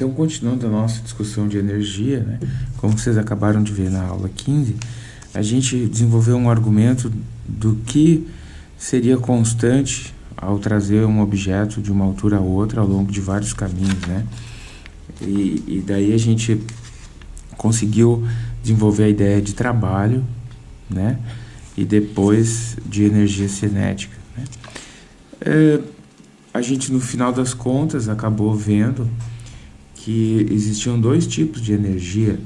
Então, continuando a nossa discussão de energia, né, como vocês acabaram de ver na aula 15, a gente desenvolveu um argumento do que seria constante ao trazer um objeto de uma altura a outra ao longo de vários caminhos, né? E, e daí a gente conseguiu desenvolver a ideia de trabalho, né? E depois de energia cinética. Né? É, a gente, no final das contas, acabou vendo que existiam dois tipos de energia.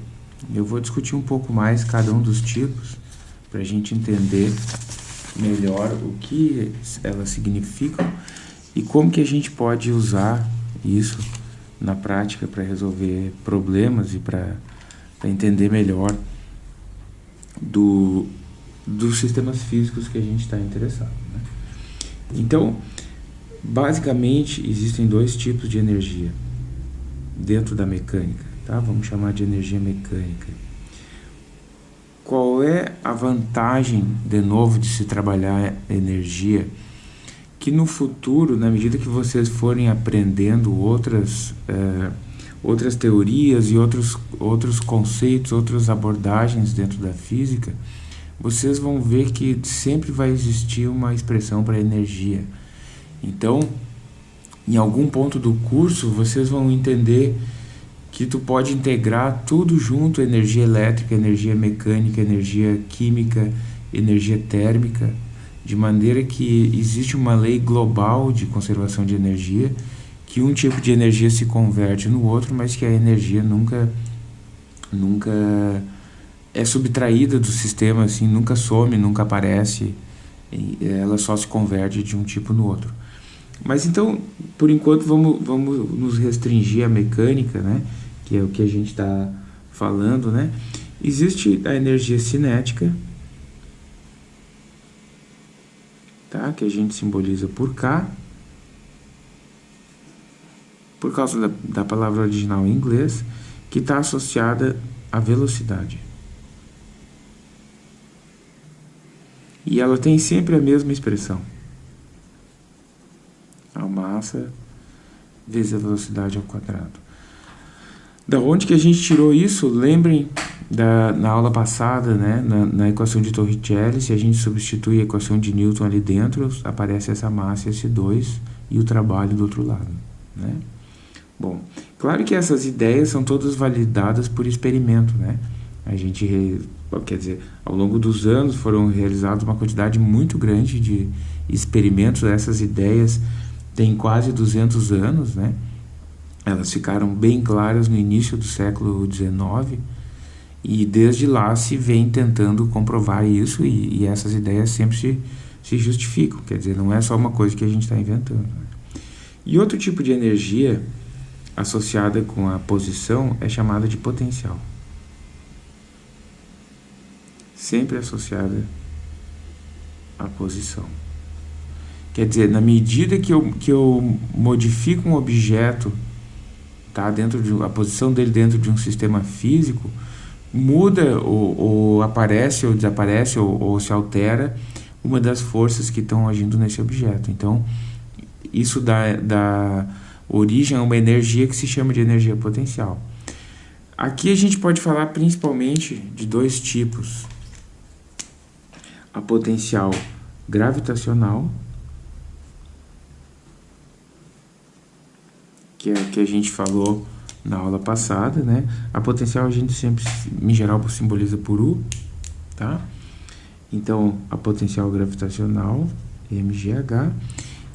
Eu vou discutir um pouco mais cada um dos tipos para a gente entender melhor o que elas significam e como que a gente pode usar isso na prática para resolver problemas e para entender melhor do, dos sistemas físicos que a gente está interessado. Né? Então, basicamente, existem dois tipos de energia dentro da mecânica, tá? Vamos chamar de energia mecânica. Qual é a vantagem, de novo, de se trabalhar energia? Que no futuro, na medida que vocês forem aprendendo outras, é, outras teorias e outros, outros conceitos, outras abordagens dentro da física, vocês vão ver que sempre vai existir uma expressão para energia. Então, em algum ponto do curso, vocês vão entender que tu pode integrar tudo junto, energia elétrica, energia mecânica, energia química, energia térmica, de maneira que existe uma lei global de conservação de energia, que um tipo de energia se converte no outro, mas que a energia nunca nunca é subtraída do sistema, assim, nunca some, nunca aparece, ela só se converte de um tipo no outro. Mas então, por enquanto, vamos, vamos nos restringir à mecânica, né? que é o que a gente está falando. Né? Existe a energia cinética, tá? que a gente simboliza por K, por causa da, da palavra original em inglês, que está associada à velocidade. E ela tem sempre a mesma expressão a massa vezes a velocidade ao quadrado. Da onde que a gente tirou isso? Lembrem da, na aula passada, né, na, na equação de Torricelli, se a gente substitui a equação de Newton ali dentro, aparece essa massa, esse 2 e o trabalho do outro lado. Né? Bom, claro que essas ideias são todas validadas por experimento. Né? A gente, quer dizer, ao longo dos anos foram realizados uma quantidade muito grande de experimentos, essas ideias tem quase 200 anos, né? Elas ficaram bem claras no início do século XIX e desde lá se vem tentando comprovar isso e, e essas ideias sempre se, se justificam, quer dizer, não é só uma coisa que a gente está inventando. Né? E outro tipo de energia associada com a posição é chamada de potencial. Sempre associada à posição. Quer dizer, na medida que eu, que eu modifico um objeto, tá, dentro de, a posição dele dentro de um sistema físico, muda ou, ou aparece ou desaparece ou, ou, se altera uma das forças que estão agindo nesse objeto. Então, isso dá, dá origem a uma energia que se chama de energia potencial. Aqui a gente pode falar principalmente de dois tipos. A potencial gravitacional que é que a gente falou na aula passada, né? A potencial a gente sempre, em geral, simboliza por U, tá? Então, a potencial gravitacional, mgh,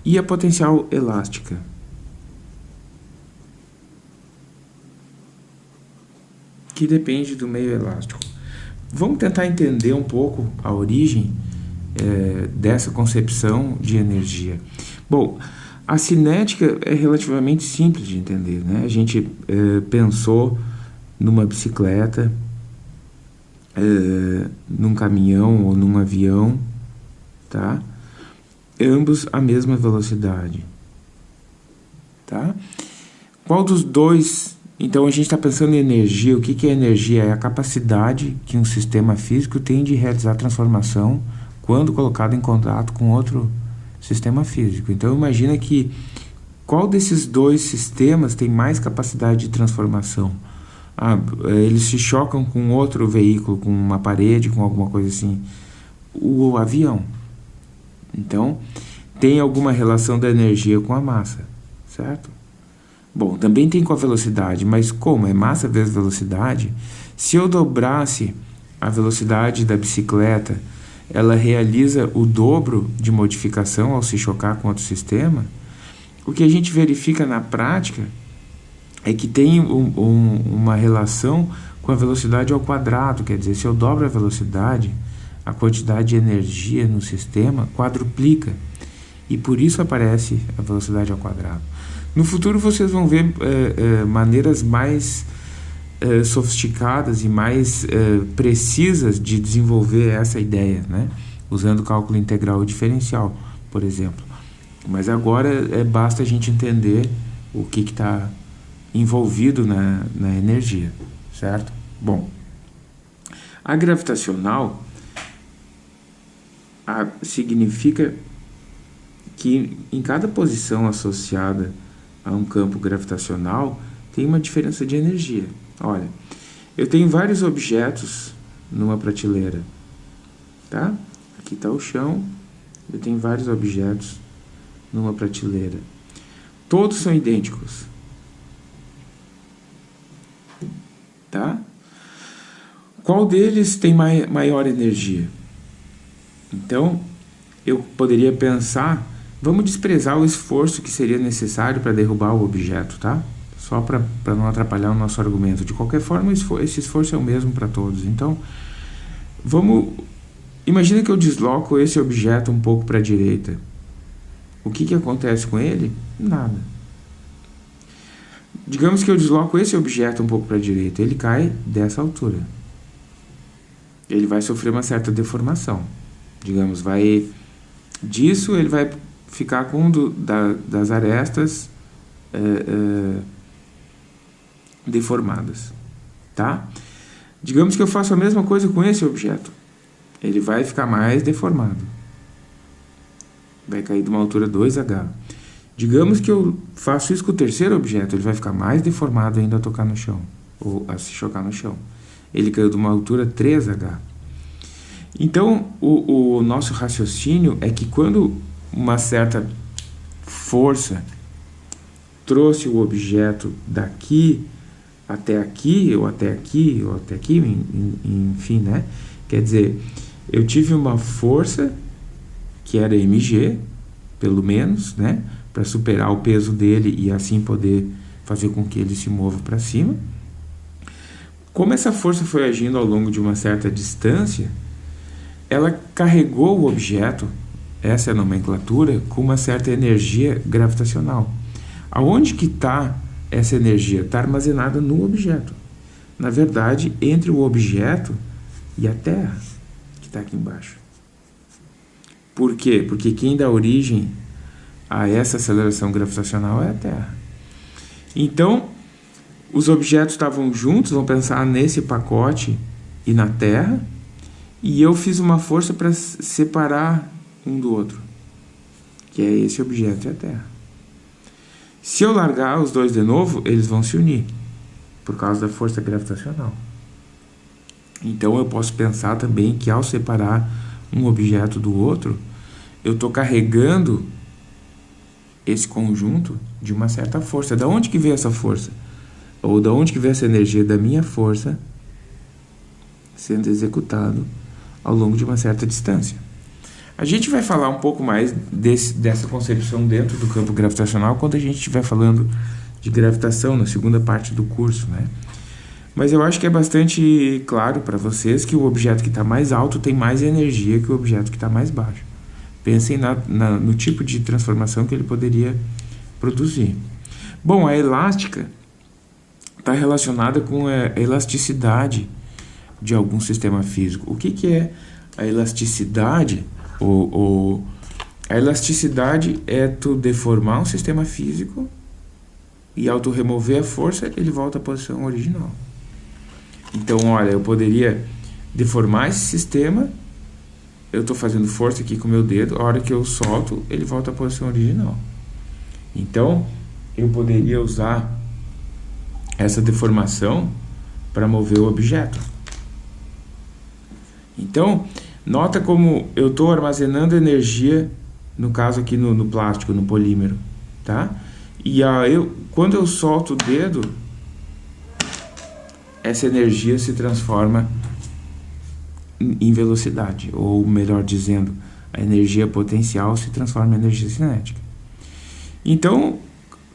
e a potencial elástica. Que depende do meio elástico. Vamos tentar entender um pouco a origem é, dessa concepção de energia. Bom, a cinética é relativamente simples de entender. Né? A gente é, pensou numa bicicleta, é, num caminhão ou num avião, tá? ambos a mesma velocidade. Tá? Qual dos dois... Então a gente está pensando em energia. O que, que é energia? É a capacidade que um sistema físico tem de realizar transformação quando colocado em contato com outro sistema físico. Então imagina que qual desses dois sistemas tem mais capacidade de transformação? Ah, eles se chocam com outro veículo, com uma parede, com alguma coisa assim. O avião. Então, tem alguma relação da energia com a massa, certo? Bom, também tem com a velocidade, mas como é massa vezes velocidade, se eu dobrasse a velocidade da bicicleta, ela realiza o dobro de modificação ao se chocar com outro sistema, o que a gente verifica na prática é que tem um, um, uma relação com a velocidade ao quadrado, quer dizer, se eu dobro a velocidade, a quantidade de energia no sistema quadruplica, e por isso aparece a velocidade ao quadrado. No futuro vocês vão ver é, é, maneiras mais é, sofisticadas e mais precisas de desenvolver essa ideia, né? usando cálculo integral e diferencial, por exemplo. Mas agora é, basta a gente entender o que está envolvido na, na energia, certo? Bom, a gravitacional a, significa que em cada posição associada a um campo gravitacional tem uma diferença de energia. Olha, eu tenho vários objetos numa prateleira, tá? Aqui está o chão, eu tenho vários objetos numa prateleira. Todos são idênticos. Tá? Qual deles tem mai maior energia? Então, eu poderia pensar, vamos desprezar o esforço que seria necessário para derrubar o objeto, tá? Só para não atrapalhar o nosso argumento. De qualquer forma, esse esforço é o mesmo para todos. Então, vamos... Imagina que eu desloco esse objeto um pouco para a direita. O que, que acontece com ele? Nada. Digamos que eu desloco esse objeto um pouco para a direita, ele cai dessa altura. Ele vai sofrer uma certa deformação. Digamos, vai disso ele vai ficar com um do, da, das arestas é, é, deformadas, tá? Digamos que eu faço a mesma coisa com esse objeto. Ele vai ficar mais deformado vai cair de uma altura 2H. Digamos que eu faço isso com o terceiro objeto, ele vai ficar mais deformado ainda a tocar no chão, ou a se chocar no chão. Ele caiu de uma altura 3H. Então, o, o nosso raciocínio é que quando uma certa força trouxe o objeto daqui até aqui, ou até aqui, ou até aqui, enfim, né? Quer dizer, eu tive uma força que era mg, pelo menos, né, para superar o peso dele e assim poder fazer com que ele se mova para cima. Como essa força foi agindo ao longo de uma certa distância, ela carregou o objeto, essa é a nomenclatura, com uma certa energia gravitacional. Aonde que está essa energia? Está armazenada no objeto. Na verdade, entre o objeto e a Terra, que está aqui embaixo. Por quê? Porque quem dá origem a essa aceleração gravitacional é a Terra. Então, os objetos estavam juntos, vamos pensar nesse pacote e na Terra, e eu fiz uma força para separar um do outro, que é esse objeto e a Terra. Se eu largar os dois de novo, eles vão se unir, por causa da força gravitacional. Então eu posso pensar também que ao separar um objeto do outro, eu estou carregando esse conjunto de uma certa força. Da onde que veio essa força? Ou da onde que veio essa energia da minha força sendo executado ao longo de uma certa distância. A gente vai falar um pouco mais desse, dessa concepção dentro do campo gravitacional quando a gente estiver falando de gravitação na segunda parte do curso, né? Mas eu acho que é bastante claro para vocês que o objeto que está mais alto tem mais energia que o objeto que está mais baixo. Pensem na, na, no tipo de transformação que ele poderia produzir. Bom, a elástica está relacionada com a elasticidade de algum sistema físico. O que, que é a elasticidade? O, o, a elasticidade é tu deformar um sistema físico e ao tu remover a força, ele volta à posição original. Então, olha, eu poderia deformar esse sistema eu estou fazendo força aqui com o meu dedo, a hora que eu solto, ele volta à posição original. Então, eu poderia usar essa deformação para mover o objeto. Então, nota como eu estou armazenando energia, no caso aqui no, no, plástico, no polímero, tá? E a, eu, quando eu solto o dedo, essa energia se transforma em velocidade, ou melhor dizendo, a energia potencial se transforma em energia cinética. Então,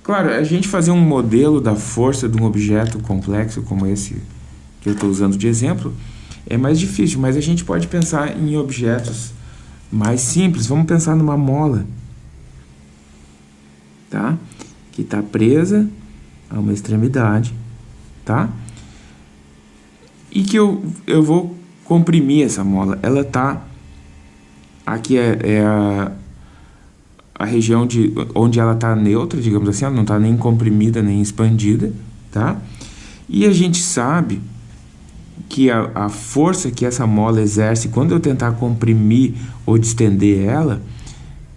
claro, a gente fazer um modelo da força de um objeto complexo como esse que eu estou usando de exemplo é mais difícil, mas a gente pode pensar em objetos mais simples. Vamos pensar numa mola, tá? Que está presa a uma extremidade, tá? E que eu, eu vou comprimir essa mola. Ela está aqui é, é, a, a região de onde ela está neutra, digamos assim, ela não está nem comprimida nem expandida, tá? E a gente sabe que a, a força que essa mola exerce quando eu tentar comprimir ou distender ela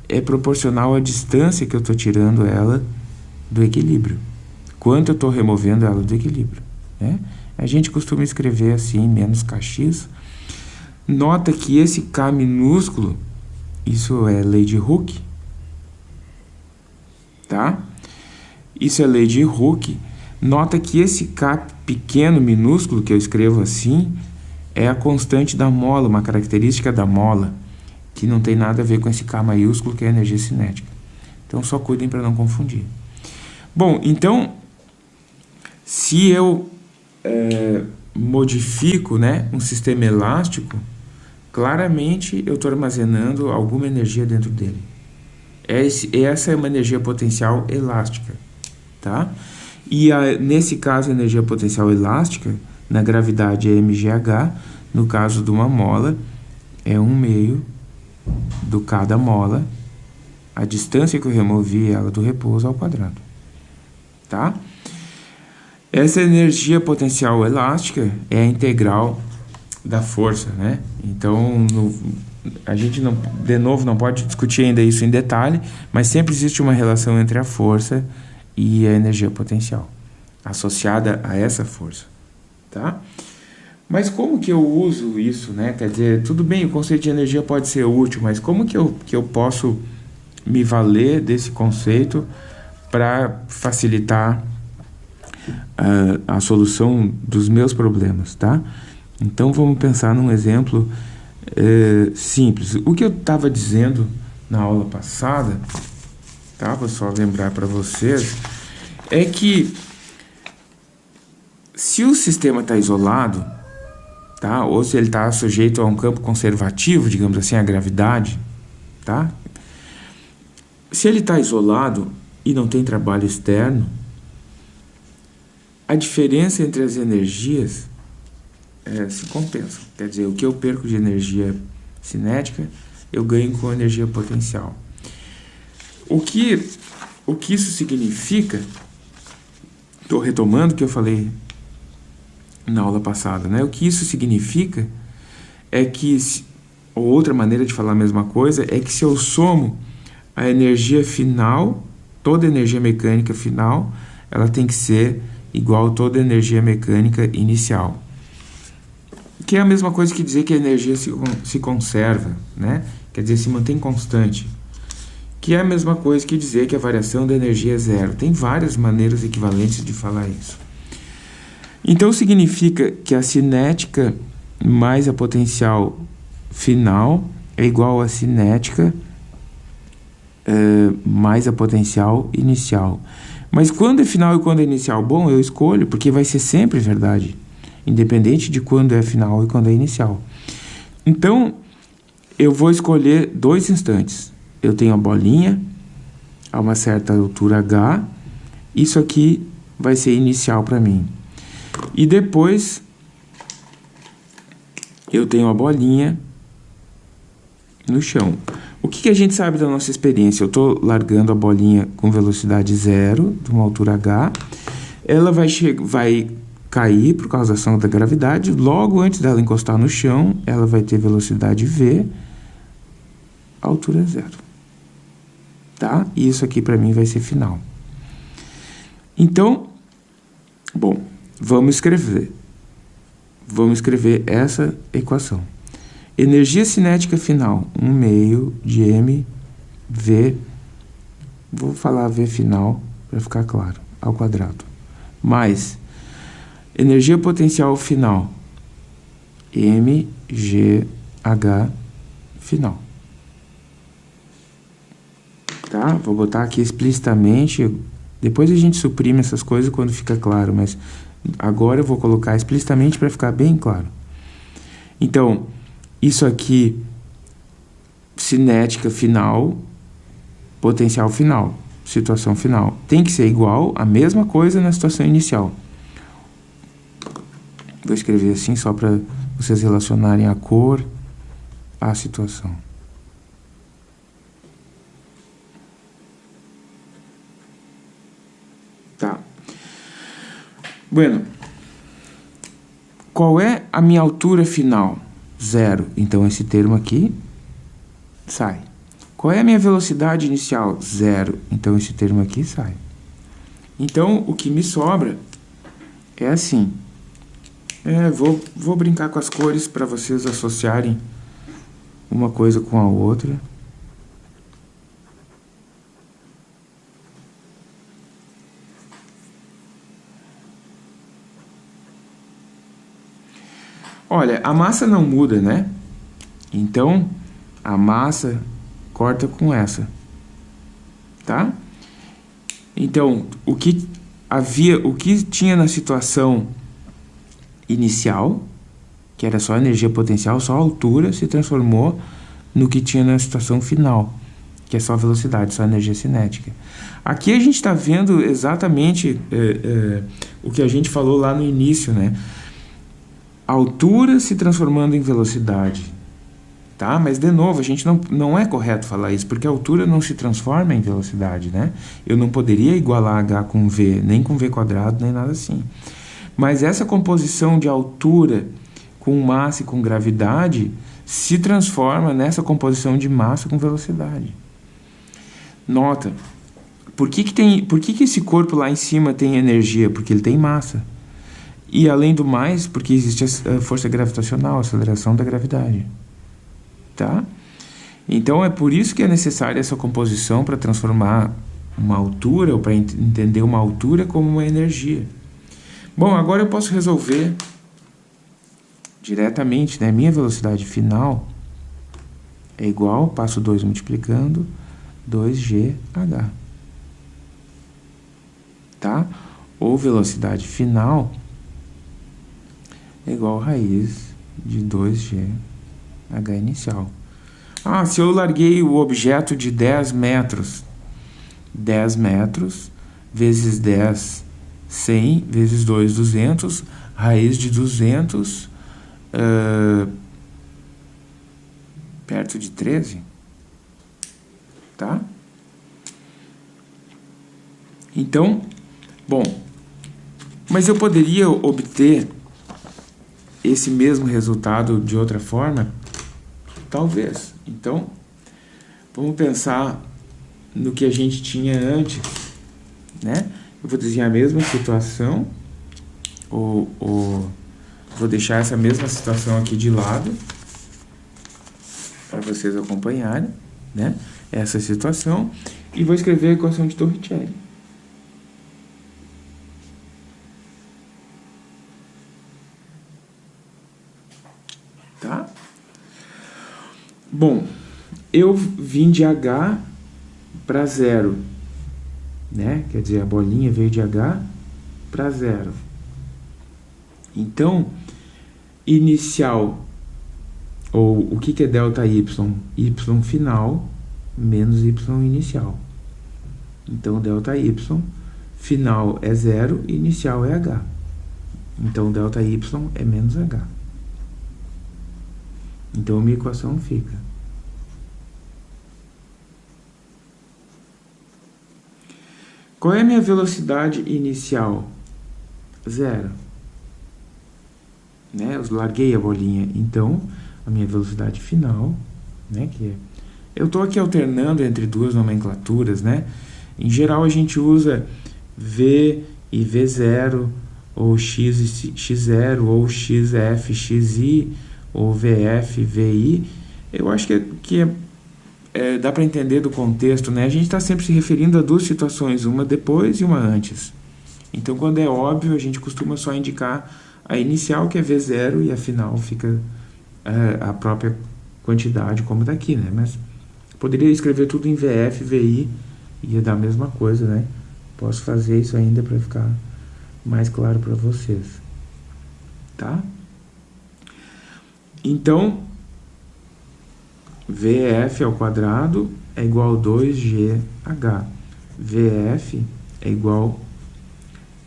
é proporcional à distância que eu estou tirando ela do equilíbrio. Quanto eu estou removendo ela do equilíbrio. Né? A gente costuma escrever assim, menos kx. Nota que esse K minúsculo, isso é lei de Hooke, tá? Isso é lei de Hooke. Nota que esse K pequeno, minúsculo, que eu escrevo assim, é a constante da mola, uma característica da mola, que não tem nada a ver com esse K maiúsculo, que é a energia cinética. Então, só cuidem para não confundir. Bom, então, se eu é, modifico né, um sistema elástico, claramente eu estou armazenando alguma energia dentro dele. Esse, essa é uma energia potencial elástica, tá? E a, nesse caso, a energia potencial elástica, na gravidade é mgh, no caso de uma mola, é 1 meio do cada mola, a distância que eu removi ela do repouso ao quadrado. Tá? Essa energia potencial elástica é a integral da força, né? Então, no, a gente não, de novo não pode discutir ainda isso em detalhe, mas sempre existe uma relação entre a força e a energia potencial associada a essa força, tá? Mas como que eu uso isso, né? Quer dizer, tudo bem, o conceito de energia pode ser útil, mas como que eu, que eu posso me valer desse conceito para facilitar uh, a solução dos meus problemas, tá? Então vamos pensar num exemplo uh, simples. O que eu estava dizendo na aula passada tá? Vou só lembrar para vocês, é que se o sistema está isolado, tá? Ou se ele está sujeito a um campo conservativo, digamos assim, a gravidade, tá? Se ele está isolado e não tem trabalho externo, a diferença entre as energias é, se compensa. Quer dizer, o que eu perco de energia cinética, eu ganho com energia potencial. O que, o que isso significa, estou retomando o que eu falei na aula passada, né? o que isso significa é que, ou outra maneira de falar a mesma coisa, é que se eu somo a energia final, toda energia mecânica final, ela tem que ser igual a toda energia mecânica inicial. Que é a mesma coisa que dizer que a energia se, se conserva, né? quer dizer, se mantém constante que é a mesma coisa que dizer que a variação da energia é zero. Tem várias maneiras equivalentes de falar isso. Então significa que a cinética mais a potencial final é igual a cinética é, mais a potencial inicial. Mas quando é final e quando é inicial? Bom, eu escolho porque vai ser sempre verdade, independente de quando é final e quando é inicial. Então, eu vou escolher dois instantes eu tenho a bolinha a uma certa altura H. Isso aqui vai ser inicial para mim. E depois eu tenho a bolinha no chão. O que, que a gente sabe da nossa experiência? Eu estou largando a bolinha com velocidade zero, de uma altura H. Ela vai, vai cair por causa da ação da gravidade. Logo antes dela encostar no chão, ela vai ter velocidade V, altura zero tá? E isso aqui para mim vai ser final. Então, bom, vamos escrever. Vamos escrever essa equação. Energia cinética final, 1 meio de mv, vou falar v final para ficar claro, ao quadrado, mais energia potencial final, mgh final. Tá? Vou botar aqui explicitamente, depois a gente suprime essas coisas quando fica claro, mas agora eu vou colocar explicitamente para ficar bem claro. Então, isso aqui, cinética final, potencial final, situação final. Tem que ser igual a mesma coisa na situação inicial. Vou escrever assim só para vocês relacionarem a cor à situação. Tá. Bueno. Qual é a minha altura final? Zero. Então, esse termo aqui sai. Qual é a minha velocidade inicial? Zero. Então, esse termo aqui sai. Então, o que me sobra é assim. É, vou, vou brincar com as cores para vocês associarem uma coisa com a outra. Olha, a massa não muda, né? Então, a massa corta com essa. Tá? Então, o que havia, o que tinha na situação inicial, que era só energia potencial, só altura, se transformou no que tinha na situação final, que é só velocidade, só energia cinética. Aqui a gente está vendo exatamente é, é, o que a gente falou lá no início, né? Altura se transformando em velocidade. Tá? Mas, de novo, a gente não, não é correto falar isso, porque a altura não se transforma em velocidade, né? Eu não poderia igualar h com v, nem com v quadrado, nem nada assim. Mas essa composição de altura com massa e com gravidade se transforma nessa composição de massa com velocidade. Nota, por que, que, tem, por que, que esse corpo lá em cima tem energia? Porque ele tem massa. E além do mais, porque existe a força gravitacional, a aceleração da gravidade. Tá? Então é por isso que é necessária essa composição para transformar uma altura, ou para ent entender uma altura como uma energia. Bom, agora eu posso resolver diretamente, né? Minha velocidade final é igual, passo 2 multiplicando, 2gh. Tá? Ou velocidade final é igual a raiz de 2g h inicial. Ah, se eu larguei o objeto de 10 metros, 10 metros vezes 10, 100 vezes 2, 200, raiz de 200, uh, perto de 13, tá? Então, bom, mas eu poderia obter esse mesmo resultado de outra forma? Talvez. Então, vamos pensar no que a gente tinha antes, né? Eu vou desenhar a mesma situação, ou, ou vou deixar essa mesma situação aqui de lado, para vocês acompanharem, né? Essa situação, e vou escrever a equação de Torricelli. Bom, eu vim de H para zero, né? Quer dizer, a bolinha veio de H para zero. Então, inicial, ou o que, que é delta y? y final menos y inicial. Então, delta y final é zero, inicial é h. Então, delta y é menos h. Então, minha equação fica Qual é a minha velocidade inicial? Zero. Né? Eu larguei a bolinha. Então, a minha velocidade final, né? Que é... Eu estou aqui alternando entre duas nomenclaturas, né? Em geral, a gente usa V e V0, ou X e X0, ou XF, XI, ou VF, VI, eu acho que, é, que é, é, dá para entender do contexto, né? A gente está sempre se referindo a duas situações, uma depois e uma antes. Então, quando é óbvio, a gente costuma só indicar a inicial, que é V0, e a final fica é, a própria quantidade, como daqui, né? Mas poderia escrever tudo em VF, VI, ia dar a mesma coisa, né? Posso fazer isso ainda para ficar mais claro para vocês. Tá? Então, VF ao quadrado é igual a 2GH. VF é igual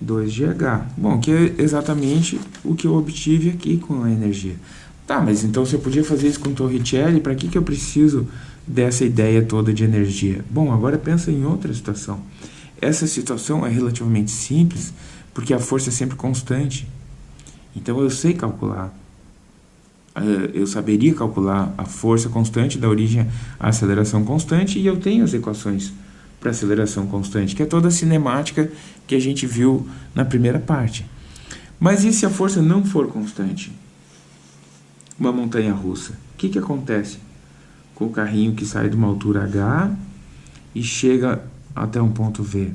2GH. Bom, que é exatamente o que eu obtive aqui com a energia. Tá, mas então se eu podia fazer isso com Torricelli, para que, que eu preciso dessa ideia toda de energia? Bom, agora pensa em outra situação. Essa situação é relativamente simples, porque a força é sempre constante. Então eu sei calcular. Eh, eu saberia calcular a força constante da origem à aceleração constante e eu tenho as equações para aceleração constante, que é toda a cinemática que a gente viu na primeira parte. Mas e se a força não for constante? Uma montanha russa. O que, que acontece com o carrinho que sai de uma altura H e chega até um ponto V,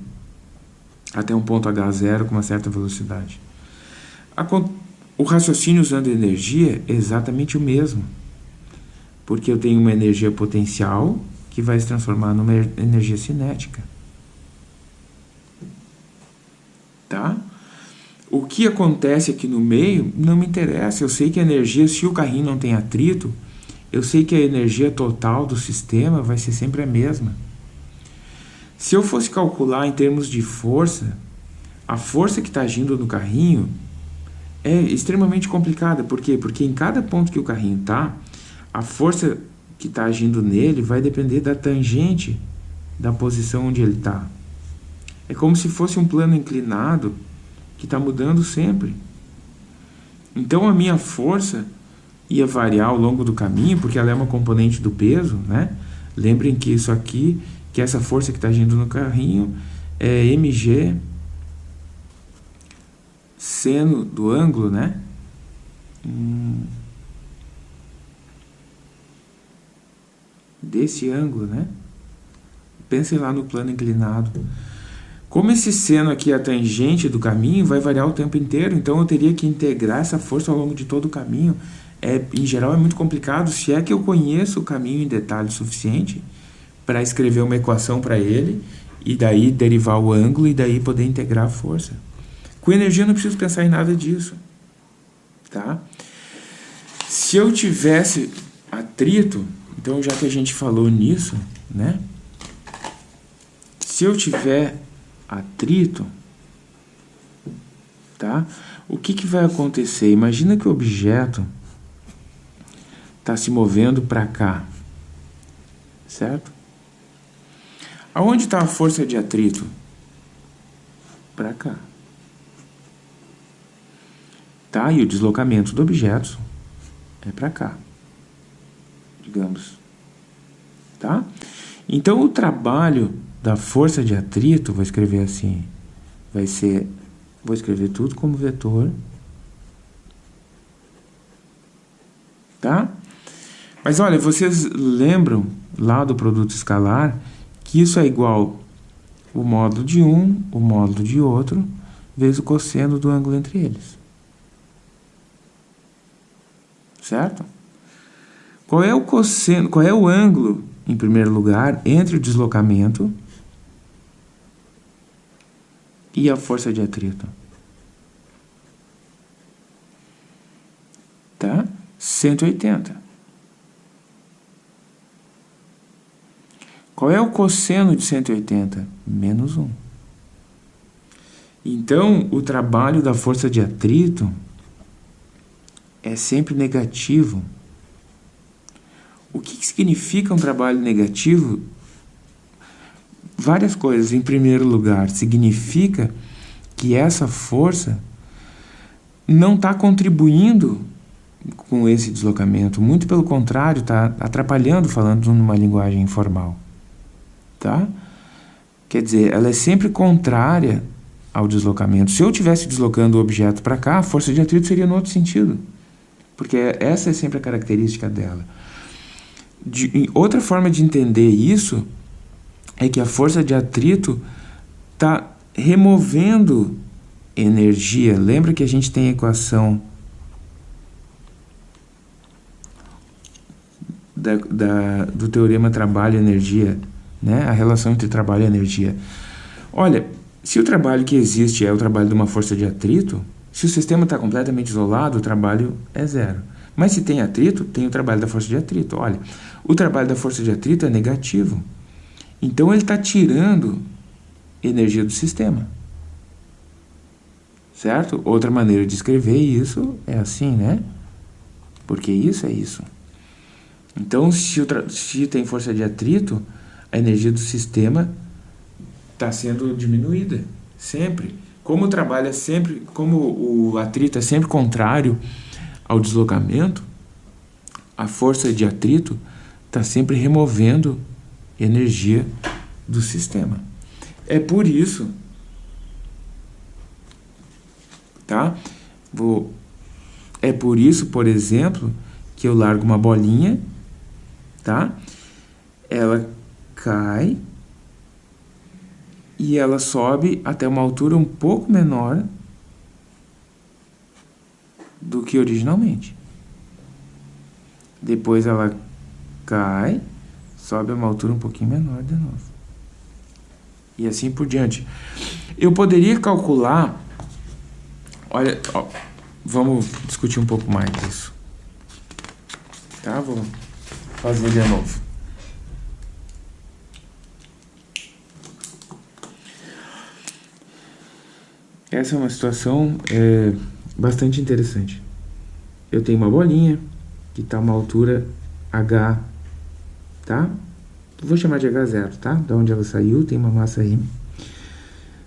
até um ponto H0 com uma certa velocidade? O raciocínio usando energia é exatamente o mesmo, porque eu tenho uma energia potencial que vai se transformar numa energia cinética. Tá? O que acontece aqui no meio não me interessa. Eu sei que a energia, se o carrinho não tem atrito, eu sei que a energia total do sistema vai ser sempre a mesma. Se eu fosse calcular em termos de força, a força que está agindo no carrinho é extremamente complicada. Por quê? Porque em cada ponto que o carrinho está, a força que está agindo nele vai depender da tangente da posição onde ele está. É como se fosse um plano inclinado que está mudando sempre. Então a minha força ia variar ao longo do caminho, porque ela é uma componente do peso, né? Lembrem que isso aqui, que essa força que está agindo no carrinho, é mg seno do ângulo, né? Hum. desse ângulo, né? Pensem lá no plano inclinado. Como esse seno aqui é a tangente do caminho, vai variar o tempo inteiro, então eu teria que integrar essa força ao longo de todo o caminho. É, em geral é muito complicado, se é que eu conheço o caminho em detalhe suficiente para escrever uma equação para ele, e daí derivar o ângulo, e daí poder integrar a força. Com energia eu não preciso pensar em nada disso. Tá? Se eu tivesse atrito, então, já que a gente falou nisso, né? Se eu tiver atrito, tá? O que, que vai acontecer? Imagina que o objeto está se movendo para cá, certo? Aonde está a força de atrito? Para cá. Tá? E o deslocamento do objeto é para cá digamos. Tá? Então, o trabalho da força de atrito, vou escrever assim, vai ser, vou escrever tudo como vetor, tá? Mas olha, vocês lembram lá do produto escalar que isso é igual o módulo de um, o módulo de outro, vezes o cosseno do ângulo entre eles. Certo? Qual é o cosseno, qual é o ângulo, em primeiro lugar, entre o deslocamento e a força de atrito? Tá? 180. Qual é o cosseno de 180? Menos 1. Então, o trabalho da força de atrito é sempre negativo. O que significa um trabalho negativo? Várias coisas. Em primeiro lugar, significa que essa força não está contribuindo com esse deslocamento. Muito pelo contrário, está atrapalhando, falando numa linguagem informal. Tá? Quer dizer, ela é sempre contrária ao deslocamento. Se eu estivesse deslocando o objeto para cá, a força de atrito seria no outro sentido. Porque essa é sempre a característica dela. De, outra forma de entender isso é que a força de atrito está removendo energia. Lembra que a gente tem a equação da, da, do teorema trabalho-energia, né? a relação entre trabalho e energia. Olha, se o trabalho que existe é o trabalho de uma força de atrito, se o sistema está completamente isolado, o trabalho é zero. Mas se tem atrito, tem o trabalho da força de atrito. Olha, o trabalho da força de atrito é negativo. Então ele está tirando energia do sistema. Certo? Outra maneira de escrever isso é assim, né? Porque isso é isso. Então, se, se tem força de atrito, a energia do sistema está sendo diminuída, sempre. Como é sempre, como o atrito é sempre contrário ao deslocamento, a força de atrito está sempre removendo energia do sistema. É por isso, tá? Vou, é por isso, por exemplo, que eu largo uma bolinha, tá? Ela cai e ela sobe até uma altura um pouco menor do que originalmente. Depois ela cai, sobe a uma altura um pouquinho menor de novo. E assim por diante. Eu poderia calcular... Olha, ó, vamos discutir um pouco mais isso. Tá? Vou fazer de novo. Essa é uma situação é, bastante interessante. Eu tenho uma bolinha que está a uma altura H, tá? Vou chamar de H0, tá? Da onde ela saiu, tem uma massa aí.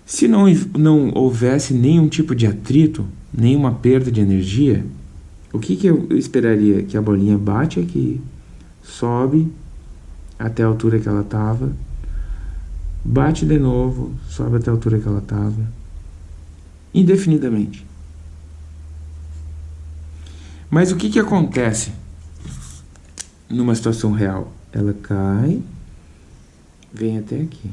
Se não, não houvesse nenhum tipo de atrito, nenhuma perda de energia, o que, que eu esperaria? Que a bolinha bate aqui, sobe até a altura que ela estava, bate de novo, sobe até a altura que ela estava, indefinidamente. Mas o que, que acontece numa situação real? Ela cai, vem até aqui.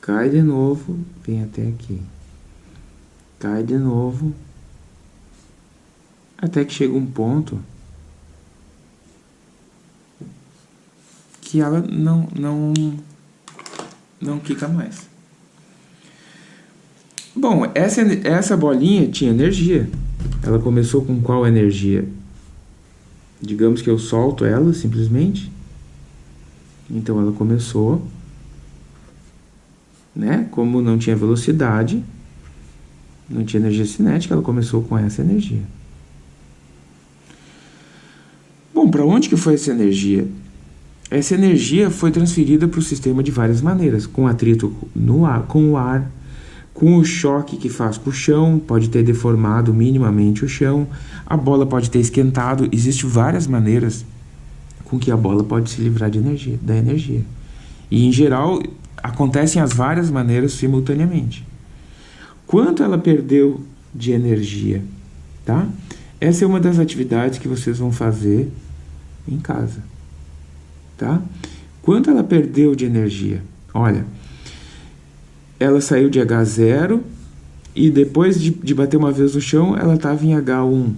Cai de novo, vem até aqui. Cai de novo, até que chega um ponto que ela não, não, não quica mais. Bom, essa, essa bolinha tinha energia. Ela começou com qual energia? Digamos que eu solto ela simplesmente. Então ela começou, né? Como não tinha velocidade, não tinha energia cinética, ela começou com essa energia. Bom, para onde que foi essa energia? Essa energia foi transferida para o sistema de várias maneiras, com atrito no ar, com o ar, com o choque que faz com o chão, pode ter deformado minimamente o chão, a bola pode ter esquentado, existem várias maneiras com que a bola pode se livrar de energia, da energia. E em geral acontecem as várias maneiras simultaneamente. Quanto ela perdeu de energia, tá? Essa é uma das atividades que vocês vão fazer em casa, tá? Quanto ela perdeu de energia? Olha, ela saiu de H0 e depois de, de bater uma vez no chão, ela estava em H1,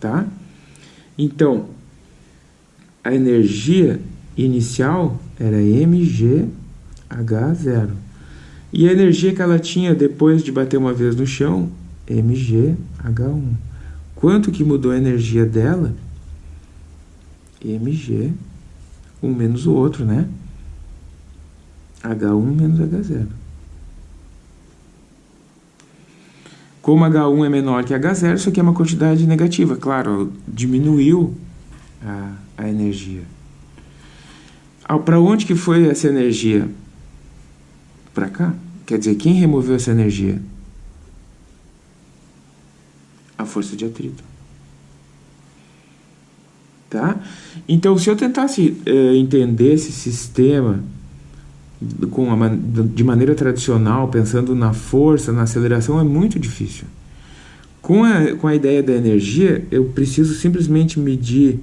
tá? Então, a energia inicial era mgh0. E a energia que ela tinha depois de bater uma vez no chão, mgh1. Quanto que mudou a energia dela? mg, um menos o outro, né? H1 menos H0. Como H1 é menor que H0, isso aqui é uma quantidade negativa. Claro, diminuiu a, a energia. Ah, Para onde que foi essa energia? Para cá. Quer dizer, quem removeu essa energia? A força de atrito. Tá? Então, se eu tentasse uh, entender esse sistema com a, de maneira tradicional, pensando na força, na aceleração, é muito difícil. Com a, com a ideia da energia, eu preciso simplesmente medir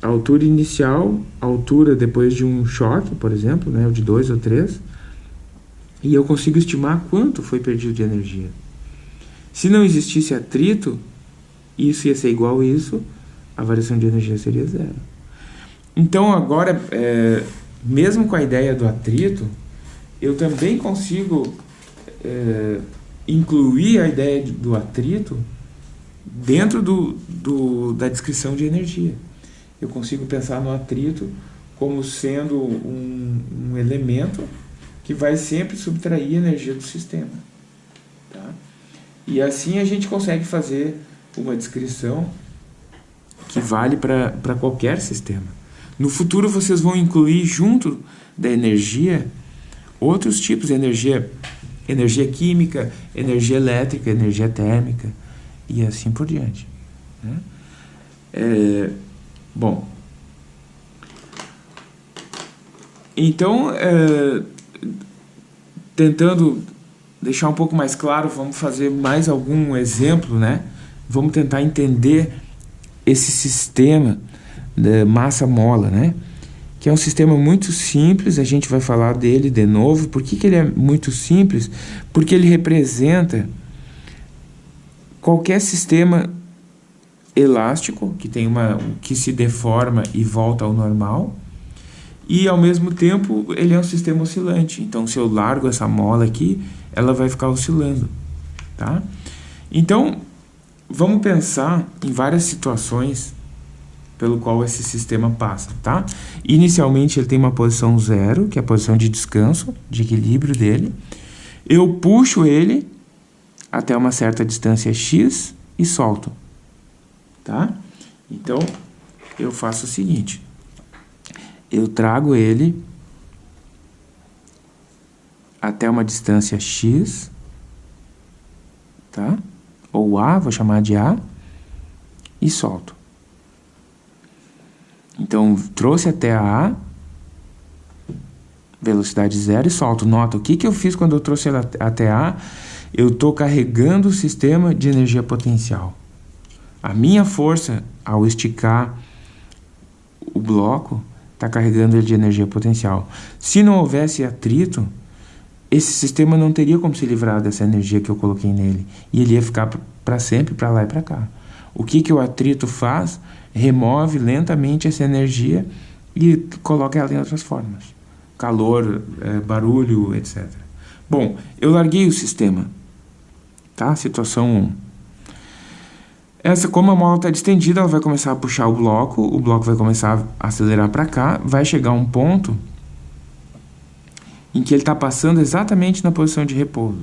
a altura inicial, a altura depois de um choque, por exemplo, né, de 2 ou 3, e eu consigo estimar quanto foi perdido de energia. Se não existisse atrito, isso ia ser igual a isso, a variação de energia seria zero. Então agora, é, mesmo com a ideia do atrito, eu também consigo é, incluir a ideia do atrito dentro do, do, da descrição de energia. Eu consigo pensar no atrito como sendo um, um elemento que vai sempre subtrair energia do sistema. Tá? E assim a gente consegue fazer uma descrição que vale para qualquer sistema. No futuro vocês vão incluir junto da energia outros tipos de energia, energia química, energia elétrica, energia térmica e assim por diante. Né? É, bom, então, é, tentando deixar um pouco mais claro, vamos fazer mais algum exemplo, né? Vamos tentar entender esse sistema da massa-mola, né? Que é um sistema muito simples, a gente vai falar dele de novo. Por que, que ele é muito simples? Porque ele representa qualquer sistema elástico que tem uma que se deforma e volta ao normal e ao mesmo tempo ele é um sistema oscilante então se eu largo essa mola aqui ela vai ficar oscilando tá então vamos pensar em várias situações pelo qual esse sistema passa, tá? Inicialmente ele tem uma posição zero, que é a posição de descanso, de equilíbrio dele. Eu puxo ele até uma certa distância x e solto, tá? Então, eu faço o seguinte. Eu trago ele até uma distância x, tá? ou A, vou chamar de A, e solto. Então, trouxe até a A, velocidade zero e solto. Nota, o que, que eu fiz quando eu trouxe ela até A? Eu estou carregando o sistema de energia potencial. A minha força, ao esticar o bloco, está carregando ele de energia potencial. Se não houvesse atrito, esse sistema não teria como se livrar dessa energia que eu coloquei nele. E ele ia ficar para sempre para lá e para cá. O que, que o atrito faz? Remove lentamente essa energia e coloca ela em outras formas. Calor, é, barulho, etc. Bom, eu larguei o sistema. Tá? Situação 1. Essa, como a mola está distendida, ela vai começar a puxar o bloco, o bloco vai começar a acelerar para cá, vai chegar um ponto em que ele está passando exatamente na posição de repouso.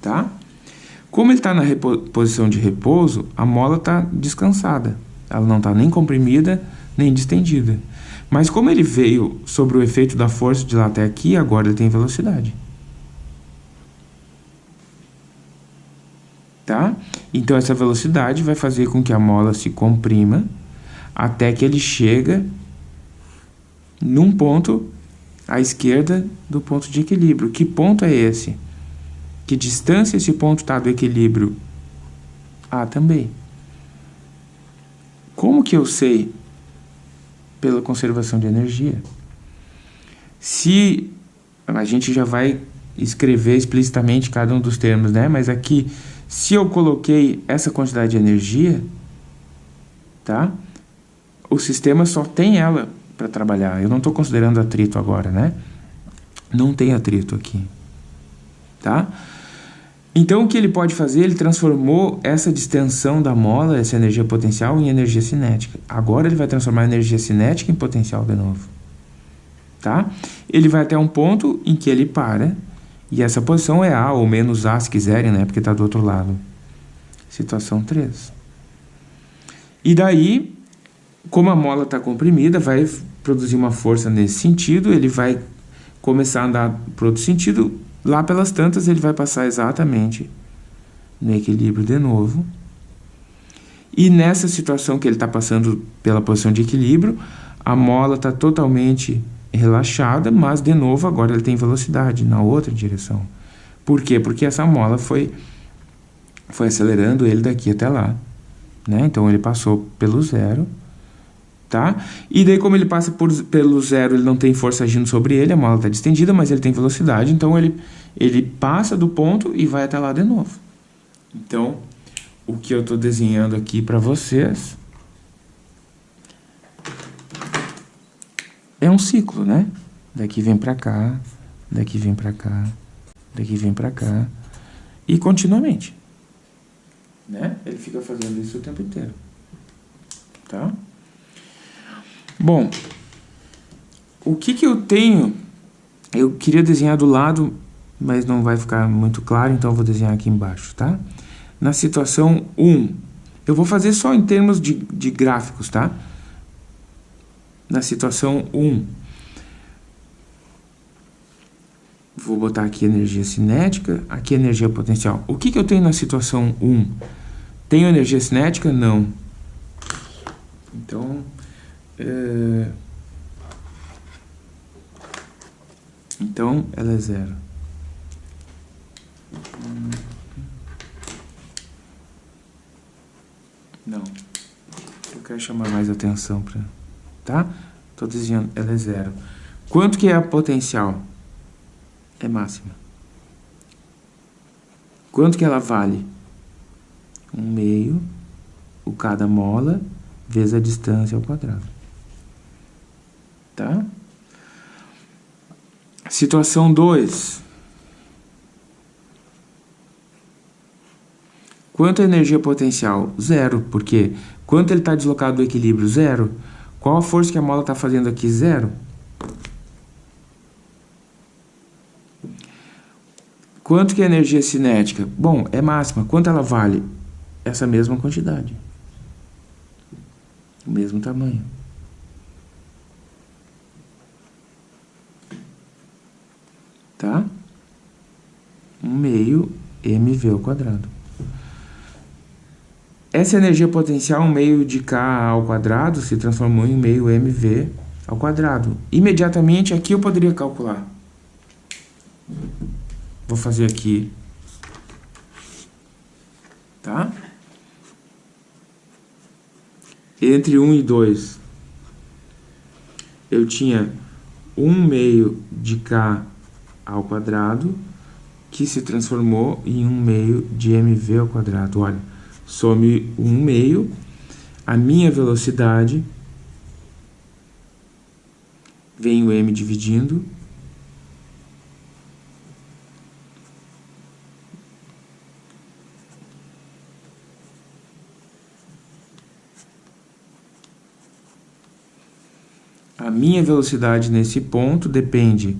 Tá? Como ele está na posição de repouso, a mola está descansada. Ela não está nem comprimida, nem distendida. Mas como ele veio sobre o efeito da força de lá até aqui, agora ele tem velocidade. Tá? Então essa velocidade vai fazer com que a mola se comprima até que ele chega num ponto à esquerda do ponto de equilíbrio. Que ponto é esse? Que distância esse ponto está do equilíbrio? A também. Como que eu sei? Pela conservação de energia. Se a gente já vai escrever explicitamente cada um dos termos, né? Mas aqui, se eu coloquei essa quantidade de energia, tá? O sistema só tem ela para trabalhar. Eu não estou considerando atrito agora, né? Não tem atrito aqui, tá? Então, o que ele pode fazer? Ele transformou essa distensão da mola, essa energia potencial, em energia cinética. Agora ele vai transformar a energia cinética em potencial de novo. Tá? Ele vai até um ponto em que ele para, e essa posição é A ou menos A, se quiserem, né? porque está do outro lado. Situação 3. E daí, como a mola está comprimida, vai produzir uma força nesse sentido, ele vai começar a andar para outro sentido, lá pelas tantas ele vai passar exatamente no equilíbrio de novo. E nessa situação que ele está passando pela posição de equilíbrio, a mola está totalmente relaxada, mas de novo agora ele tem velocidade na outra direção. Por quê? Porque essa mola foi, foi acelerando ele daqui até lá. Né? Então ele passou pelo zero. Tá? E daí como ele passa por, pelo zero, ele não tem força agindo sobre ele, a mola está distendida, mas ele tem velocidade, então ele, ele passa do ponto e vai até lá de novo. Então, o que eu estou desenhando aqui para vocês é um ciclo, né? Daqui vem para cá, daqui vem para cá, daqui vem para cá e continuamente. Né? Ele fica fazendo isso o tempo inteiro. Tá? Bom, o que que eu tenho? Eu queria desenhar do lado, mas não vai ficar muito claro, então vou desenhar aqui embaixo, tá? Na situação 1, eu vou fazer só em termos de, de gráficos, tá? na situação 1. Vou botar aqui energia cinética, aqui energia potencial. O que, que eu tenho na situação 1? Tenho energia cinética? Não. Então, é... então ela é zero. Não. Eu quero chamar mais atenção para tá? Estou dizendo, ela é zero. Quanto que é a potencial? É máxima. Quanto que ela vale? Um meio, o cada mola, vezes a distância ao quadrado. Tá? Situação 2. Quanto é a energia potencial? Zero, porque quanto ele está deslocado do equilíbrio? Zero. Qual a força que a mola está fazendo aqui? Zero. Quanto que é energia cinética? Bom, é máxima. Quanto ela vale? Essa mesma quantidade. O mesmo tamanho. Tá? Um meio mv ao quadrado. Essa energia potencial, um meio de K ao quadrado, se transformou em meio mv ao quadrado. Imediatamente aqui eu poderia calcular. Vou fazer aqui. Tá? Entre 1 e 2, eu tinha 1 meio de K ao quadrado, que se transformou em 1 meio de mv ao quadrado. Olha, some um meio, a minha velocidade, vem o m dividindo, A minha velocidade nesse ponto depende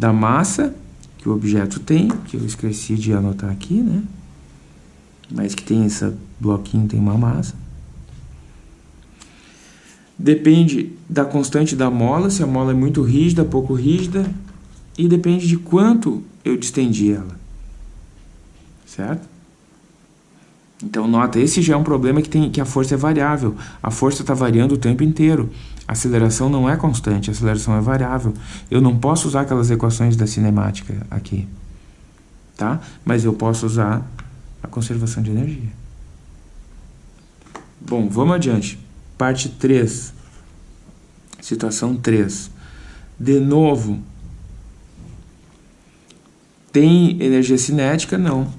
da massa que o objeto tem, que eu esqueci de anotar aqui, né? mas que tem esse bloquinho, tem uma massa. Depende da constante da mola, se a mola é muito rígida, pouco rígida, e depende de quanto eu distendi ela. Certo? Então, nota, esse já é um problema que, tem, que a força é variável. A força está variando o tempo inteiro. A aceleração não é constante, a aceleração é variável. Eu não posso usar aquelas equações da cinemática aqui. Tá? Mas eu posso usar a conservação de energia. Bom, vamos adiante. Parte 3. Situação 3. De novo, tem energia cinética? Não.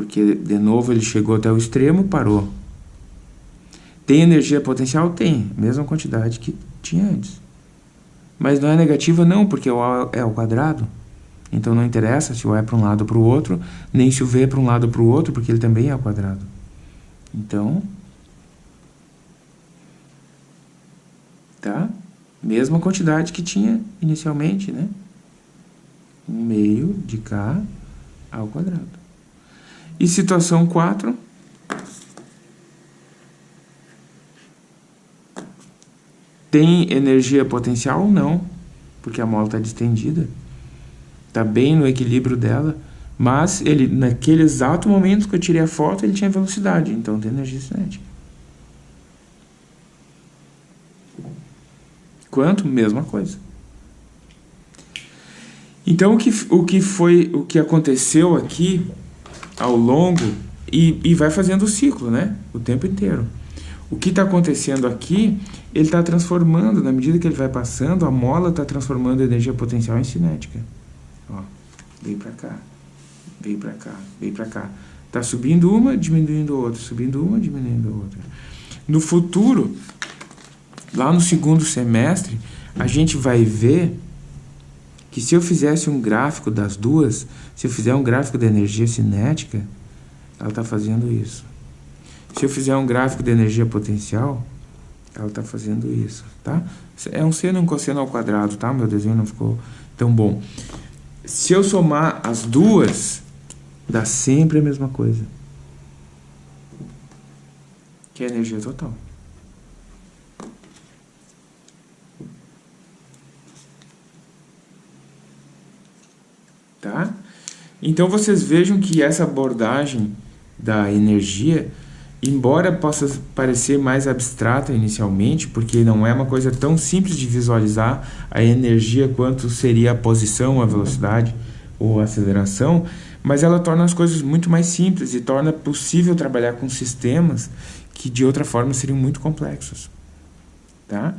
Porque, de novo, ele chegou até o extremo, parou. Tem energia potencial? Tem. Mesma quantidade que tinha antes. Mas não é negativa? Não, porque o A é ao quadrado. Então não interessa se o é para um lado ou para o outro, nem se o V é para um lado ou para o outro, porque ele também é ao quadrado. Então, tá? Mesma quantidade que tinha inicialmente, né? Um meio de K ao quadrado. E situação 4... Tem energia potencial? Não, porque a mola está distendida tá bem no equilíbrio dela, mas ele naquele exato momento que eu tirei a foto, ele tinha velocidade, então tem energia cinética. Quanto? Mesma coisa. Então o que, o que foi, o que aconteceu aqui ao longo e, e vai fazendo o ciclo, né? O tempo inteiro. O que está acontecendo aqui, ele está transformando, na medida que ele vai passando, a mola está transformando a energia potencial em cinética. Ó, veio para cá, veio para cá, veio para cá. Está subindo uma, diminuindo outra, subindo uma, diminuindo outra. No futuro, lá no segundo semestre, a gente vai ver que se eu fizesse um gráfico das duas, se eu fizer um gráfico da energia cinética, ela está fazendo isso. Se eu fizer um gráfico de energia potencial, ela está fazendo isso, tá? É um seno e um cosseno ao quadrado, tá? Meu desenho não ficou tão bom. Se eu somar as duas, dá sempre a mesma coisa. Que é a energia total. Tá? Então vocês vejam que essa abordagem da energia embora possa parecer mais abstrata inicialmente, porque não é uma coisa tão simples de visualizar a energia quanto seria a posição, a velocidade ou a aceleração, mas ela torna as coisas muito mais simples e torna possível trabalhar com sistemas que de outra forma seriam muito complexos. Tá?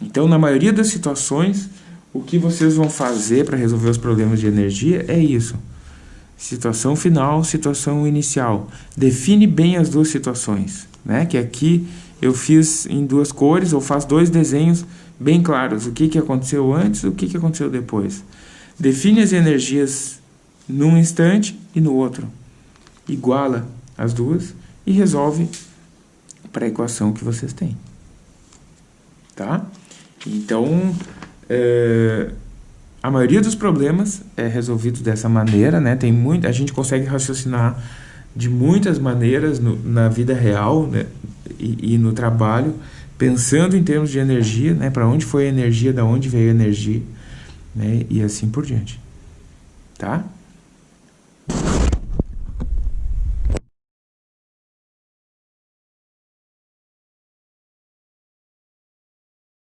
Então, na maioria das situações, o que vocês vão fazer para resolver os problemas de energia é isso situação final, situação inicial. Define bem as duas situações, né? Que aqui eu fiz em duas cores, ou faço dois desenhos bem claros, o que, que aconteceu antes, o que, que aconteceu depois. Define as energias num instante e no outro. Iguala as duas e resolve para a equação que vocês têm. Tá? Então, é, a maioria dos problemas é resolvido dessa maneira, né? Tem muito, a gente consegue raciocinar de muitas maneiras no, na vida real né? e, e, no trabalho, pensando em termos de energia, né? Para onde foi a energia, da onde veio a energia, né? E assim por diante, tá?